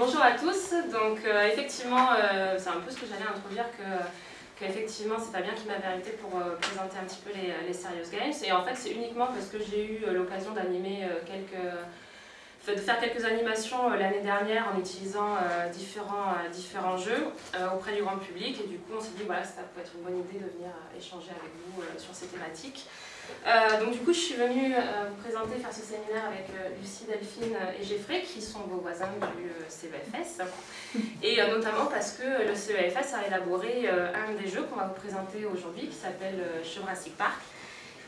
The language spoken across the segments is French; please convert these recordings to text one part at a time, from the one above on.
bonjour à tous. Donc euh, effectivement, euh, c'est un peu ce que j'allais introduire que qu'effectivement c'est Fabien qui m'avait invité pour euh, présenter un petit peu les, les, Serious Games. Et en fait c'est uniquement parce que j'ai eu l'occasion d'animer quelques de faire quelques animations l'année dernière en utilisant différents, différents jeux auprès du grand public et du coup on s'est dit voilà ça peut être une bonne idée de venir échanger avec vous sur ces thématiques. Euh, donc du coup, je suis venue euh, vous présenter, faire ce séminaire avec euh, Lucie, Delphine et Geoffrey, qui sont vos voisins du CEFS. Et notamment parce que le CEFS a élaboré un des jeux qu'on va vous présenter aujourd'hui, qui s'appelle Jurassic Park.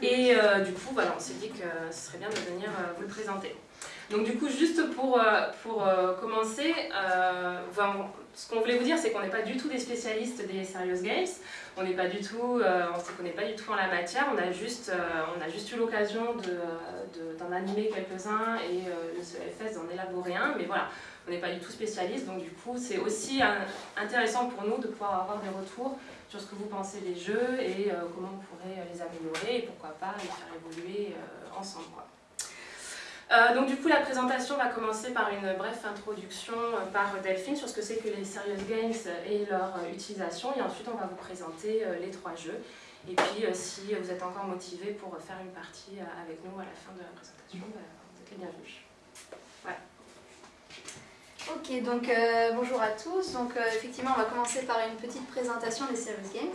Et du coup, voilà, on s'est dit que ce serait bien de venir vous le présenter. Donc du coup, juste pour, pour commencer, ce qu'on voulait vous dire, c'est qu'on n'est pas du tout des spécialistes des Serious Games. On n'est pas du tout, euh, se connaît pas du tout en la matière. On a juste, euh, on a juste eu l'occasion d'en de, animer quelques-uns et euh, le CEFS d'en élaborer un. Mais voilà, on n'est pas du tout spécialiste. Donc du coup, c'est aussi intéressant pour nous de pouvoir avoir des retours sur ce que vous pensez des jeux et comment on pourrait les améliorer et pourquoi pas les faire évoluer ensemble. Euh, donc du coup la présentation va commencer par une brève introduction euh, par Delphine sur ce que c'est que les Serious Games et leur euh, utilisation et ensuite on va vous présenter les trois jeux et puis si vous êtes encore motivé pour faire une partie avec nous à la fin de la présentation, bah, vous êtes les bienvenus. Ok, donc bonjour à tous. Donc effectivement, on va commencer par une petite présentation des Serious Games.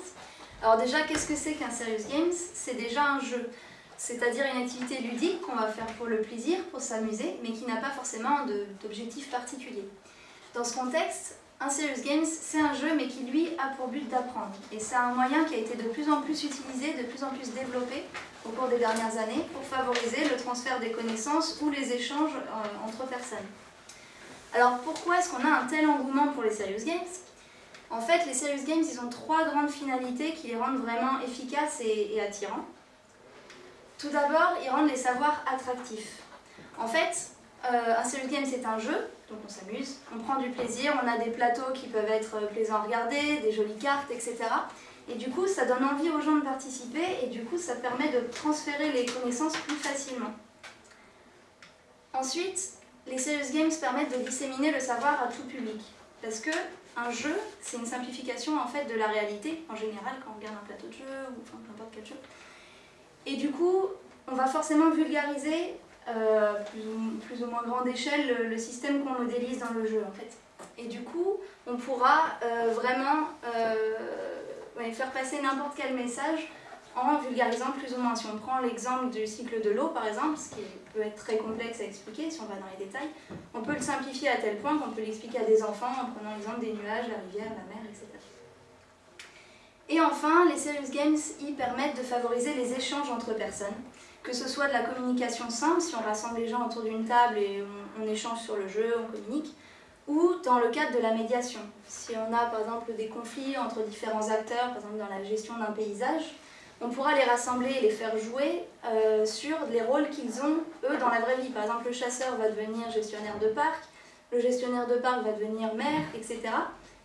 Alors déjà, qu'est-ce que c'est qu'un Serious Games C'est déjà un jeu c'est-à-dire une activité ludique qu'on va faire pour le plaisir, pour s'amuser, mais qui n'a pas forcément d'objectif particulier. Dans ce contexte, un Serious Games, c'est un jeu, mais qui lui a pour but d'apprendre. Et c'est un moyen qui a été de plus en plus utilisé, de plus en plus développé au cours des dernières années pour favoriser le transfert des connaissances ou les échanges euh, entre personnes. Alors pourquoi est-ce qu'on a un tel engouement pour les Serious Games? En fait, les Serious Games, ils ont trois grandes finalités qui les rendent vraiment efficaces et attirants. Tout d'abord, ils rendent les savoirs attractifs. En fait, euh, un serious game c'est un jeu, donc on s'amuse, on prend du plaisir, on a des plateaux qui peuvent être plaisants à regarder, des jolies cartes, etc. Et du coup, ça donne envie aux gens de participer et du coup, ça permet de transférer les connaissances plus facilement. Ensuite, les serious games permettent de disséminer le savoir à tout public. Parce que un jeu, c'est une simplification en fait de la réalité, en général, quand on regarde un plateau de jeu ou n'importe quel jeu. Et du coup, on va forcément vulgariser, euh, plus, ou, moins grande échelle, le, système qu'on modélise dans le jeu en fait. Et du coup, on pourra euh, vraiment euh, faire passer n'importe quel message en vulgarisant plus ou moins. Si on prend l'exemple du cycle de l'eau par exemple, ce qui peut être très complexe à expliquer si on va dans les détails, on peut le simplifier à tel point qu'on peut l'expliquer à des enfants en prenant l'exemple des nuages, la rivière, la mer, etc. Et enfin, les Serious Games y permettent de favoriser les échanges entre personnes, que ce soit de la communication simple, si on rassemble les gens autour d'une table et on, échange sur le jeu, on communique, ou dans le cadre de la médiation. Si on a par exemple des conflits entre différents acteurs, par exemple dans la gestion d'un paysage, on pourra les rassembler et les faire jouer euh, sur les rôles qu'ils ont, eux, dans la vraie vie. Par exemple, le chasseur va devenir gestionnaire de parc, le gestionnaire de parc va devenir maire, etc.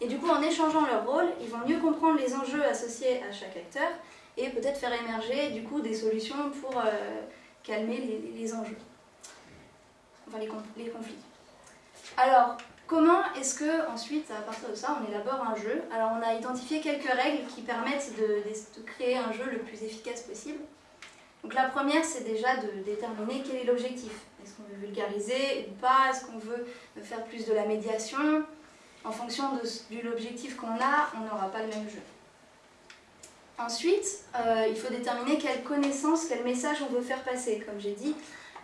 Et du coup, en échangeant leurs rôles, ils vont mieux comprendre les enjeux associés à chaque acteur et peut-être faire émerger du coup des solutions pour euh, calmer les, enjeux, enfin les, conflits. Alors, comment est-ce que ensuite, à partir de ça, on élabore un jeu? Alors, on a identifié quelques règles qui permettent de, créer un jeu le plus efficace possible. Donc la première, c'est déjà de déterminer quel est l'objectif. Est-ce qu'on veut vulgariser ou pas? Est-ce qu'on veut faire plus de la médiation? En fonction de, l'objectif qu'on a, on n'aura pas le même jeu. Ensuite, euh, il faut déterminer quelle connaissance, quel message on veut faire passer. Comme j'ai dit,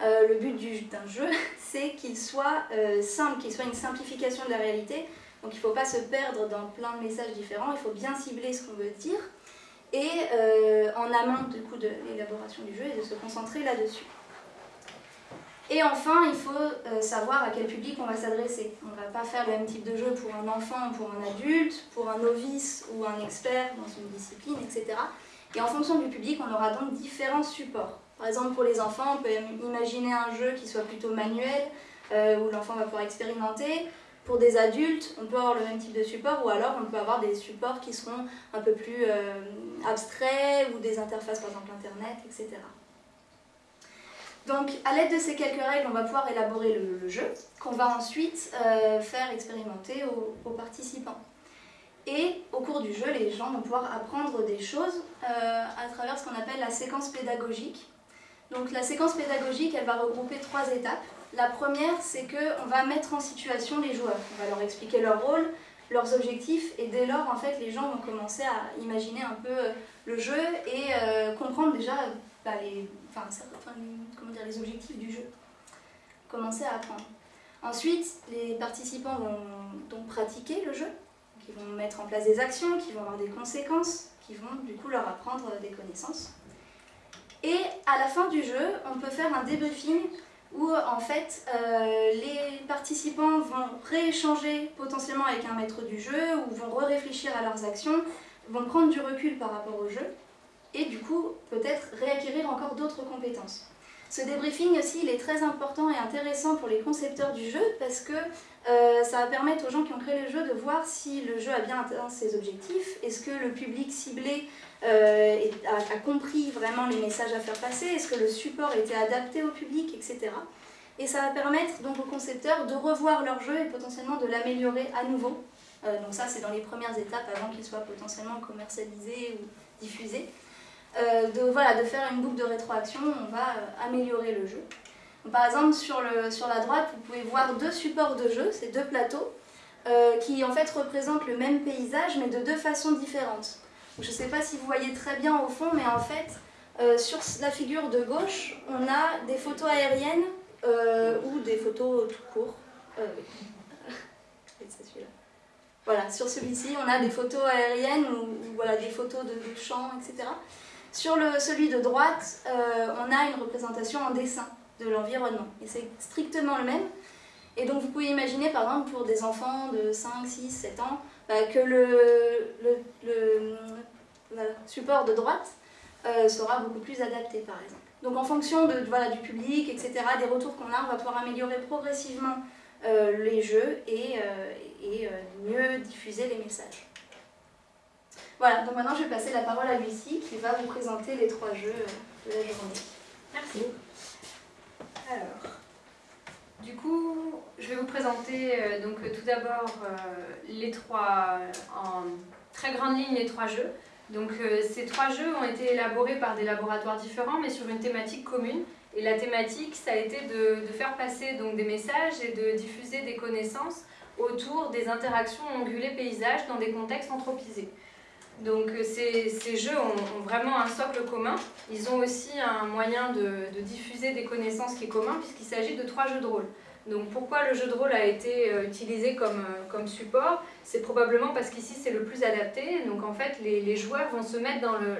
euh, le but d'un jeu, c'est qu'il soit euh, simple, qu'il soit une simplification de la réalité. Donc il ne faut pas se perdre dans plein de messages différents, il faut bien cibler ce qu'on veut dire. Et en amont du coup, de l'élaboration du jeu et de se concentrer là-dessus. Et enfin, il faut euh, savoir à quel public on va s'adresser. On ne va pas faire le même type de jeu pour un enfant, pour un adulte, pour un novice ou un expert dans une discipline, etc. Et en fonction du public, on aura donc différents supports. Par exemple, pour les enfants, on peut imaginer un jeu qui soit plutôt manuel, euh, où l'enfant va pouvoir expérimenter. Pour des adultes, on peut avoir le même type de support, ou alors on peut avoir des supports qui seront un peu plus euh, abstraits, ou des interfaces, par exemple Internet, etc. Donc, à l'aide de ces quelques règles, on va pouvoir élaborer le, jeu, qu'on va ensuite euh, faire expérimenter aux, participants. Et au cours du jeu, les gens vont pouvoir apprendre des choses euh, à travers ce qu'on appelle la séquence pédagogique. Donc, la séquence pédagogique, elle va regrouper trois étapes. La première, c'est qu'on va mettre en situation les joueurs. On va leur expliquer leur rôle, leurs objectifs, et dès lors, en fait, les gens vont commencer à imaginer un peu le jeu et comprendre déjà bah, les, enfin, comment dire, les objectifs du jeu. Commencer à apprendre. Ensuite, les participants vont donc pratiquer le jeu, qui vont mettre en place des actions, qui vont avoir des conséquences, qui vont du coup leur apprendre des connaissances. Et à la fin du jeu, on peut faire un debriefing où en fait euh, les participants vont rééchanger potentiellement avec un maître du jeu ou vont réfléchir à leurs actions, vont prendre du recul par rapport au jeu et du coup peut-être réacquérir encore d'autres compétences. Ce débriefing aussi, il est très important et intéressant pour les concepteurs du jeu parce que euh, ça va permettre aux gens qui ont créé le jeu de voir si le jeu a bien atteint ses objectifs, est-ce que le public ciblé euh, a, compris vraiment les messages à faire passer, est-ce que le support était adapté au public, etc. Et ça va permettre donc aux concepteurs de revoir leur jeu et potentiellement de l'améliorer à nouveau. Euh, donc ça, c'est dans les premières étapes avant qu'il soit potentiellement commercialisé ou diffusé. Euh, de, voilà, de faire une boucle de rétroaction, on va euh, améliorer le jeu. par exemple, sur, le, sur la droite, vous pouvez voir deux supports de jeu, ces deux plateaux, euh, qui en fait représentent le même paysage, mais de deux façons différentes. Je ne sais pas si vous voyez très bien au fond, mais en fait, sur la figure de gauche, on a des photos aériennes ou des photos tout court. voilà, sur celui-ci, on a des photos aériennes ou, voilà, des photos de, de champs, etc. Sur le, celui de droite, euh, on a une représentation en dessin de l'environnement. Et c'est strictement le même. Et donc vous pouvez imaginer, par exemple, pour des enfants de 5, 6, 7 ans, bah, que le, support de droite euh, sera beaucoup plus adapté, par exemple. Donc en fonction de, voilà, du public, etc., des retours qu'on a, on va pouvoir améliorer progressivement euh, les jeux et mieux diffuser les messages. Voilà, donc maintenant je vais passer la parole à Lucie qui va vous présenter les trois jeux de la journée. Merci. Alors, du coup, je vais vous présenter euh, donc tout d'abord euh, les trois, en très grande ligne, les trois jeux. Donc euh, ces trois jeux ont été élaborés par des laboratoires différents mais sur une thématique commune. Et la thématique, ça a été de, de faire passer donc, des messages et de diffuser des connaissances autour des interactions ongulées paysages dans des contextes anthropisés. Donc euh, ces, jeux ont, vraiment un socle commun. Ils ont aussi un moyen de, diffuser des connaissances qui est commun puisqu'il s'agit de trois jeux de rôle. Donc pourquoi le jeu de rôle a été euh, utilisé comme, euh, comme support? C'est probablement parce qu'ici c'est le plus adapté. Donc en fait les, joueurs vont se mettre dans le,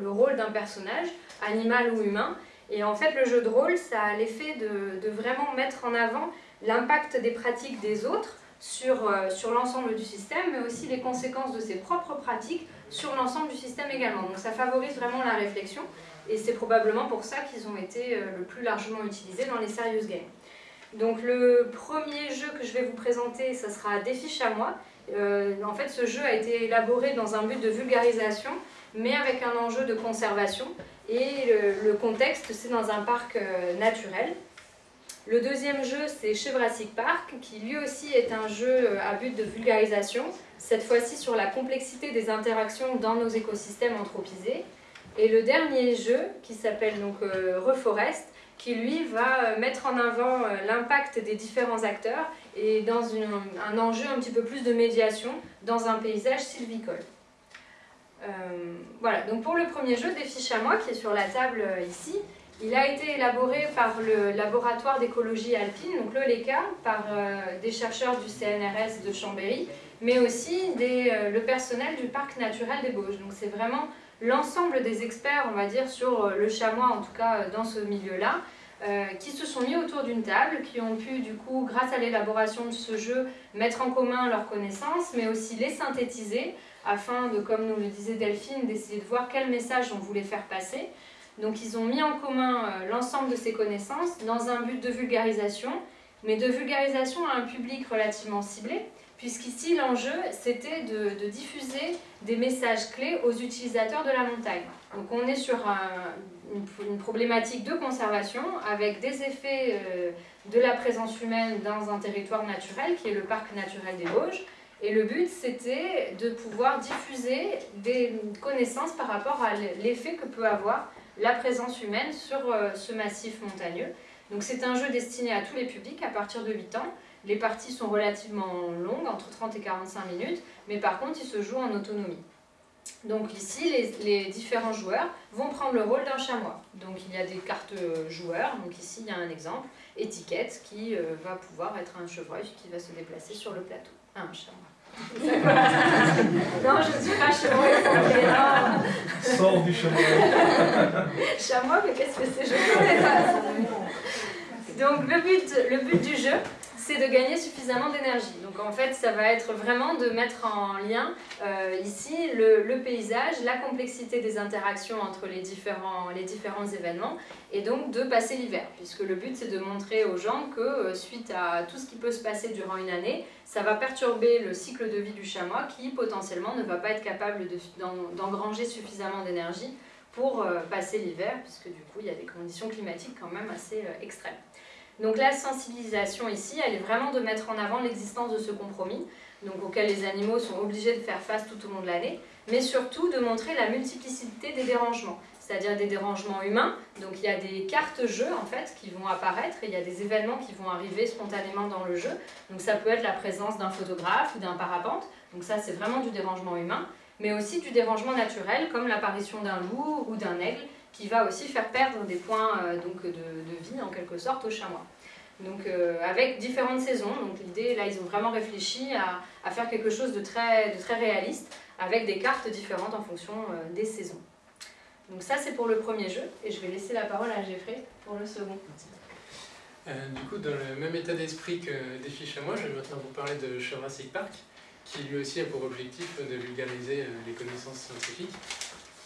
le rôle d'un personnage, animal ou humain. Et en fait le jeu de rôle ça a l'effet de, de vraiment mettre en avant l'impact des pratiques des autres sur, sur l'ensemble du système, mais aussi les conséquences de ses propres pratiques sur l'ensemble du système également. Donc ça favorise vraiment la réflexion et c'est probablement pour ça qu'ils ont été euh, le plus largement utilisés dans les serious games. Donc le premier jeu que je vais vous présenter, ça sera Défi moi Euh, en fait, ce jeu a été élaboré dans un but de vulgarisation, mais avec un enjeu de conservation. Et le, contexte, c'est dans un parc euh, naturel. Le deuxième jeu, c'est Chevrassic Park, qui lui aussi est un jeu euh, à but de vulgarisation, cette fois-ci sur la complexité des interactions dans nos écosystèmes anthropisés. Et le dernier jeu, qui s'appelle donc euh, Reforest, qui lui va euh, mettre en avant l'impact des différents acteurs et dans un enjeu un petit peu plus de médiation dans un paysage sylvicole. voilà, donc pour le premier jeu, Défi Chamois, qui est sur la table ici, il a été élaboré par le laboratoire d'écologie alpine, donc le LECA, par euh, des chercheurs du CNRS de Chambéry, mais aussi euh, le personnel du parc naturel des Bauges. Donc c'est vraiment l'ensemble des experts, on va dire, sur euh, le chamois, en tout cas dans ce milieu-là, qui se sont mis autour d'une table, qui ont pu, du coup, grâce à l'élaboration de ce jeu, mettre en commun leurs connaissances, mais aussi les synthétiser, afin de, comme nous le disait Delphine, d'essayer de voir quel message on voulait faire passer. Donc ils ont mis en commun euh, l'ensemble de ces connaissances dans un but de vulgarisation mais de vulgarisation à un public relativement ciblé, puisqu'ici l'enjeu c'était de, diffuser des messages clés aux utilisateurs de la montagne. Donc on est sur une, problématique de conservation avec des effets euh, de la présence humaine dans un territoire naturel qui est le parc naturel des Vosges. Et le but c'était de pouvoir diffuser des connaissances par rapport à l'effet que peut avoir la présence humaine sur euh, ce massif montagneux. Donc c'est un jeu destiné à tous les publics à partir de 8 ans. Les parties sont relativement longues, entre 30 et 45 minutes, mais par contre ils se jouent en autonomie. Donc ici, les, différents joueurs vont prendre le rôle d'un chamois. Donc il y a des cartes euh, joueurs, donc ici il y a un exemple, étiquette, qui euh, va pouvoir être un chevreuil qui va se déplacer sur le plateau. un chamois. non, je ne suis pas chamois. Sors du chamois. chamois, mais qu'est-ce que c'est? Je connais pas. Donc le but, le but du jeu, c'est de gagner suffisamment d'énergie. Donc en fait, ça va être vraiment de mettre en lien euh, ici le, paysage, la complexité des interactions entre les différents, événements, et donc de passer l'hiver, puisque le but c'est de montrer aux gens que euh, suite à tout ce qui peut se passer durant une année, ça va perturber le cycle de vie du chamois qui potentiellement ne va pas être capable d'engranger suffisamment d'énergie pour euh, passer l'hiver, puisque du coup il y a des conditions climatiques quand même assez extrêmes. Donc la sensibilisation ici, elle est vraiment de mettre en avant l'existence de ce compromis, donc auquel les animaux sont obligés de faire face tout au long de l'année, mais surtout de montrer la multiplicité des dérangements, c'est-à-dire des dérangements humains. Donc il y a des cartes jeux en fait qui vont apparaître et il y a des événements qui vont arriver spontanément dans le jeu. Donc ça peut être la présence d'un photographe ou d'un parapente, donc ça c'est vraiment du dérangement humain, mais aussi du dérangement naturel comme l'apparition d'un loup ou d'un aigle qui va aussi faire perdre des points euh, donc, de, vie en quelque sorte aux chamois. Donc euh, avec différentes saisons, donc l'idée là ils ont vraiment réfléchi à, faire quelque chose de très, de très réaliste avec des cartes différentes en fonction euh, des saisons. Donc ça c'est pour le premier jeu et je vais laisser la parole à Geoffrey pour le second. du coup, dans le même état d'esprit que Défi Chamois, je vais maintenant vous parler de Jurassic Park, qui lui aussi a pour objectif de vulgariser les connaissances scientifiques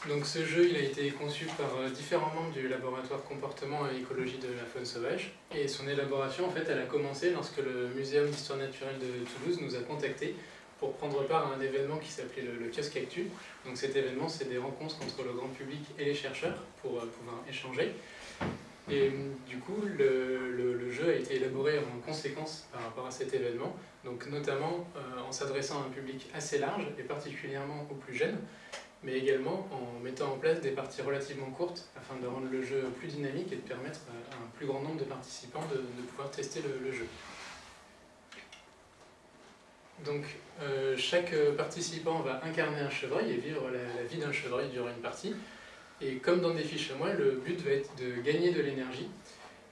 donc ce jeu il a été conçu par euh, différents membres du laboratoire comportement et écologie de la faune sauvage et son élaboration en fait elle a commencé lorsque le Muséum d'histoire naturelle de Toulouse nous a contactés pour prendre part à un événement qui s'appelait le, kiosque Actu. Donc cet événement c'est des rencontres entre le grand public et les chercheurs pour euh, pouvoir échanger. Et du coup le, jeu a été élaboré en conséquence par rapport à cet événement, donc notamment euh, en s'adressant à un public assez large et particulièrement aux plus jeunes mais également en mettant en place des parties relativement courtes afin de rendre le jeu plus dynamique et de permettre à un plus grand nombre de participants de, pouvoir tester le, jeu. Donc euh, chaque participant va incarner un chevreuil et vivre la, vie d'un chevreuil durant une partie. Et comme dans des fiches moi, le but va être de gagner de l'énergie.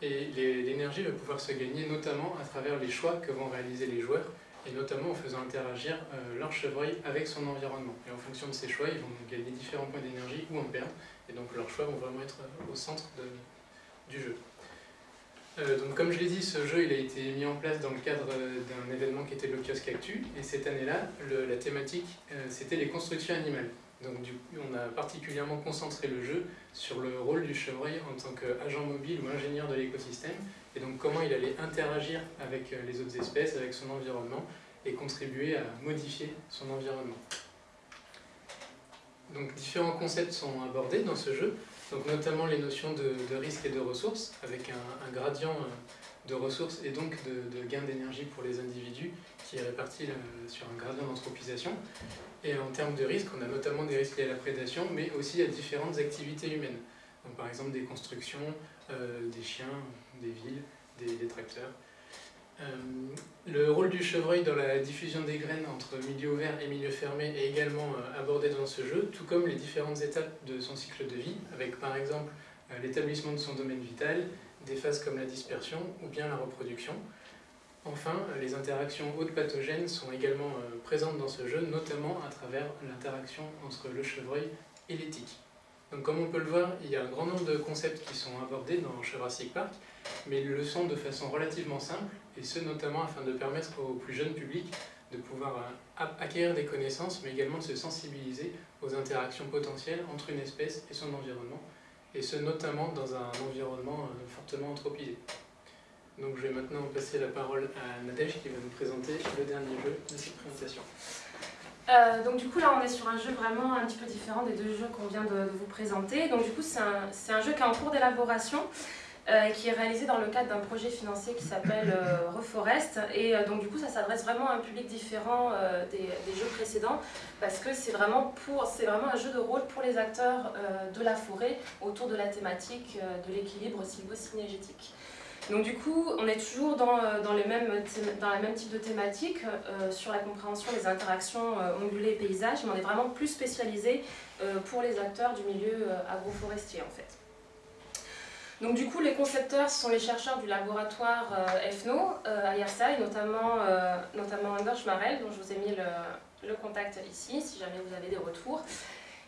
Et l'énergie va pouvoir se gagner notamment à travers les choix que vont réaliser les joueurs et notamment en faisant interagir euh, leur chevreuil avec son environnement. Et en fonction de ces choix, ils vont gagner différents points d'énergie ou en perdre, et donc leurs choix vont vraiment être euh, au centre du jeu. Euh, donc comme je l'ai dit, ce jeu il a été mis en place dans le cadre d'un événement qui était le kiosque Actu, et cette année-là, la thématique c'était les constructions animales. Donc du coup, on a particulièrement concentré le jeu sur le rôle du chevreuil en tant qu'agent mobile ou ingénieur de l'écosystème, et donc comment il allait interagir avec euh, les autres espèces, avec son environnement, et contribuer à modifier son environnement. Donc différents concepts sont abordés dans ce jeu, donc notamment les notions de, risque et de ressources, avec un, gradient euh, de ressources et donc de, de gain d'énergie pour les individus qui est réparti euh, sur un gradient d'anthropisation. Et en termes de risques, on a notamment des risques liés à la prédation, mais aussi à différentes activités humaines. Donc, par exemple des constructions, des chiens, des villes, des, tracteurs. Euh, le rôle du chevreuil dans la diffusion des graines entre milieu ouvert et milieu fermé est également euh, abordé dans ce jeu, tout comme les différentes étapes de son cycle de vie, avec par exemple euh, l'établissement de son domaine vital, des phases comme la dispersion ou bien la reproduction. Enfin, les interactions hautes pathogènes sont également présentes dans ce jeu, notamment à travers l'interaction entre le chevreuil et l'éthique. Donc comme on peut le voir, il y a un grand nombre de concepts qui sont abordés dans Jurassic Park, mais ils le sont de façon relativement simple, et ce notamment afin de permettre au plus jeune public de pouvoir euh, acquérir des connaissances, mais également de se sensibiliser aux interactions potentielles entre une espèce et son environnement, et ce notamment dans un environnement euh, fortement anthropisé. Donc je vais maintenant passer la parole à Nadège qui va nous présenter le dernier jeu de cette présentation. Euh, donc du coup là on est sur un jeu vraiment un petit peu différent des deux jeux qu'on vient de, vous présenter. Donc du coup c'est un, un, jeu qui est en cours d'élaboration euh, qui est réalisé dans le cadre d'un projet financier qui s'appelle euh, Reforest. Et donc du coup ça s'adresse vraiment à un public différent des, jeux précédents parce que c'est vraiment, vraiment un jeu de rôle pour les acteurs de la forêt autour de la thématique de l'équilibre sylvo-synergétique. Donc du coup, on est toujours dans, euh, dans, les mêmes, dans même type de thématique euh, sur la compréhension des interactions euh, ongulées et paysages, mais on est vraiment plus spécialisé pour les acteurs du milieu agroforestier en fait. Donc du coup, les concepteurs sont les chercheurs du laboratoire EFNO à Yersaï, notamment, notamment Anders Schmarel, dont je vous ai mis le, contact ici, si jamais vous avez des retours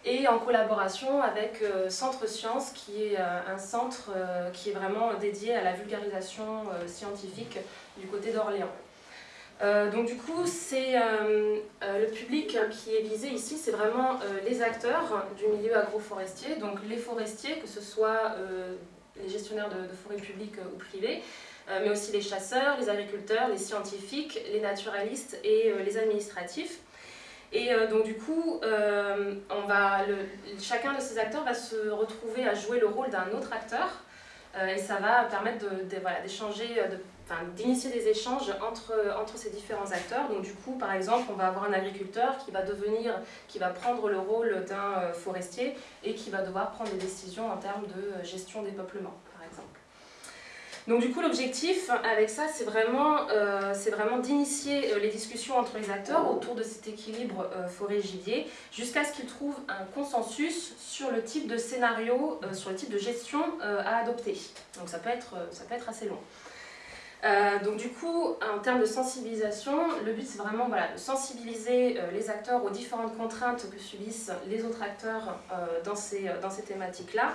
et en collaboration avec euh, Centre Sciences, qui est euh, un centre euh, qui est vraiment dédié à la vulgarisation scientifique du côté d'Orléans. donc du coup, c'est le public qui est visé ici, c'est vraiment les acteurs du milieu agroforestier, donc les forestiers, que ce soit les gestionnaires de, forêts publiques ou privées, mais aussi les chasseurs, les agriculteurs, les scientifiques, les naturalistes et les administratifs. Et euh, donc du coup, euh, chacun de ces acteurs va se retrouver à jouer le rôle d'un autre acteur euh, et ça va permettre d'échanger, de, d'initier des échanges entre, ces différents acteurs. Donc du coup, par exemple, on va avoir un agriculteur qui va devenir, qui va prendre le rôle d'un forestier et qui va devoir prendre des décisions en termes de gestion des peuplements. Donc du coup, l'objectif avec ça, c'est vraiment, euh, d'initier euh, les discussions entre les acteurs autour de cet équilibre euh, forêt-gibier jusqu'à ce qu'ils trouvent un consensus sur le type de scénario, sur le type de gestion à adopter. Donc ça peut être, ça peut être assez long. Donc du coup, en termes de sensibilisation, le but c'est vraiment voilà, de sensibiliser les acteurs aux différentes contraintes que subissent les autres acteurs dans ces, dans ces thématiques-là,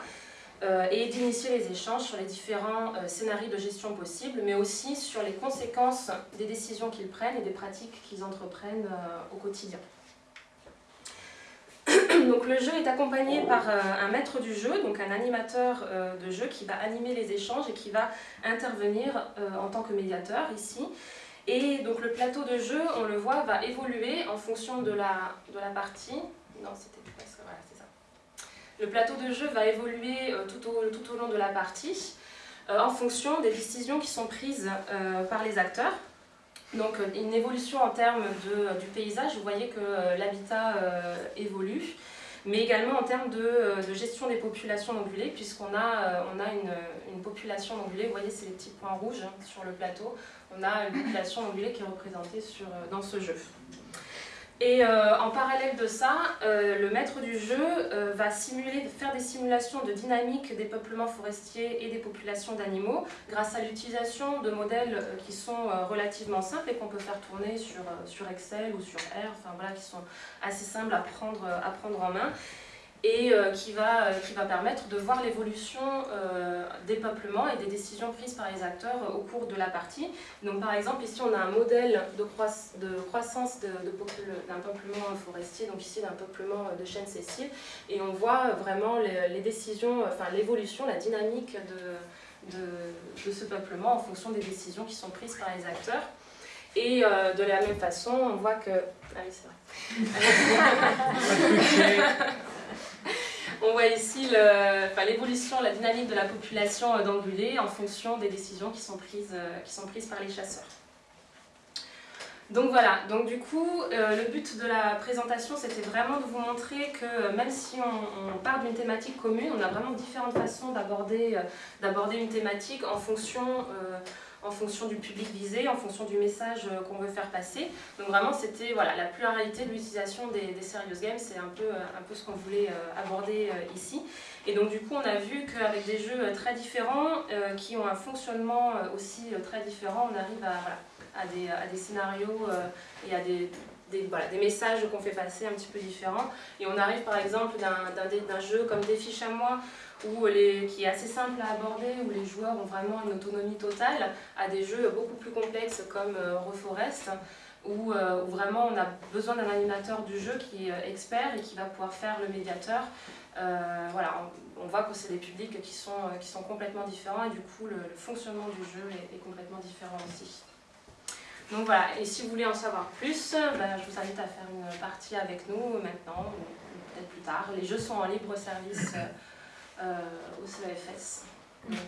euh, et d'initier les échanges sur les différents euh, scénarios de gestion possibles, mais aussi sur les conséquences des décisions qu'ils prennent et des pratiques qu'ils entreprennent euh, au quotidien. Donc le jeu est accompagné par un maître du jeu, donc un animateur de jeu qui va animer les échanges et qui va intervenir en tant que médiateur ici. Et donc le plateau de jeu, on le voit, va évoluer en fonction de la, partie. Non, c'était le plateau de jeu va évoluer euh, tout au, long de la partie euh, en fonction des décisions qui sont prises euh, par les acteurs. Donc une évolution en termes de, du paysage, vous voyez que l'habitat évolue, mais également en termes de, de gestion des populations d'ongulés, puisqu'on a, on a une, population d'ongulés, vous voyez c'est les petits points rouges sur le plateau, on a une population d'ongulés qui est représentée sur, dans ce jeu. Et euh, en parallèle de ça, euh, le maître du jeu euh, va simuler, faire des simulations de dynamique des peuplements forestiers et des populations d'animaux grâce à l'utilisation de modèles qui sont relativement simples et qu'on peut faire tourner sur, sur Excel ou sur R, enfin voilà, qui sont assez simples à prendre, à prendre en main et euh, qui, va, euh, qui va permettre de voir l'évolution euh, des peuplements et des décisions prises par les acteurs au cours de la partie. Donc par exemple ici on a un modèle de, de croissance d'un de, peuplement forestier, donc ici d'un peuplement de chêne sessiles, et on voit vraiment les, décisions, enfin l'évolution, la dynamique de, de, ce peuplement en fonction des décisions qui sont prises par les acteurs. Et de la même façon, on voit que... Ah oui, c'est vrai. On voit ici l'évolution, la dynamique de la population euh, d'angulés en fonction des décisions qui sont prises, euh, qui sont prises par les chasseurs. Donc voilà, donc du coup, euh, le but de la présentation, c'était vraiment de vous montrer que même si on, part d'une thématique commune, on a vraiment différentes façons d'aborder une thématique en fonction en fonction du public visé, en fonction du message euh, qu'on veut faire passer. Donc vraiment, c'était voilà, la pluralité de l'utilisation des, serious games, c'est un peu, euh, un peu ce qu'on voulait euh, aborder ici. Et donc du coup, on a vu qu'avec des jeux très différents, qui ont un fonctionnement aussi très différent, on arrive à, à, des, à des scénarios et à des, des, voilà, des, messages qu'on fait passer un petit peu différents. Et on arrive par exemple d'un jeu comme Défi Chamois, où les, qui est assez simple à aborder, où les joueurs ont vraiment une autonomie totale, à des jeux beaucoup plus complexes comme euh, Reforest, où, euh, où vraiment on a besoin d'un animateur du jeu qui est euh, expert et qui va pouvoir faire le médiateur. Voilà, on, voit que c'est des publics qui sont, qui sont complètement différents et du coup le, fonctionnement du jeu est, complètement différent aussi. Donc voilà, et si vous voulez en savoir plus, ben, je vous invite à faire une partie avec nous maintenant ou, peut-être plus tard. Les jeux sont en libre service au CEFS. Donc,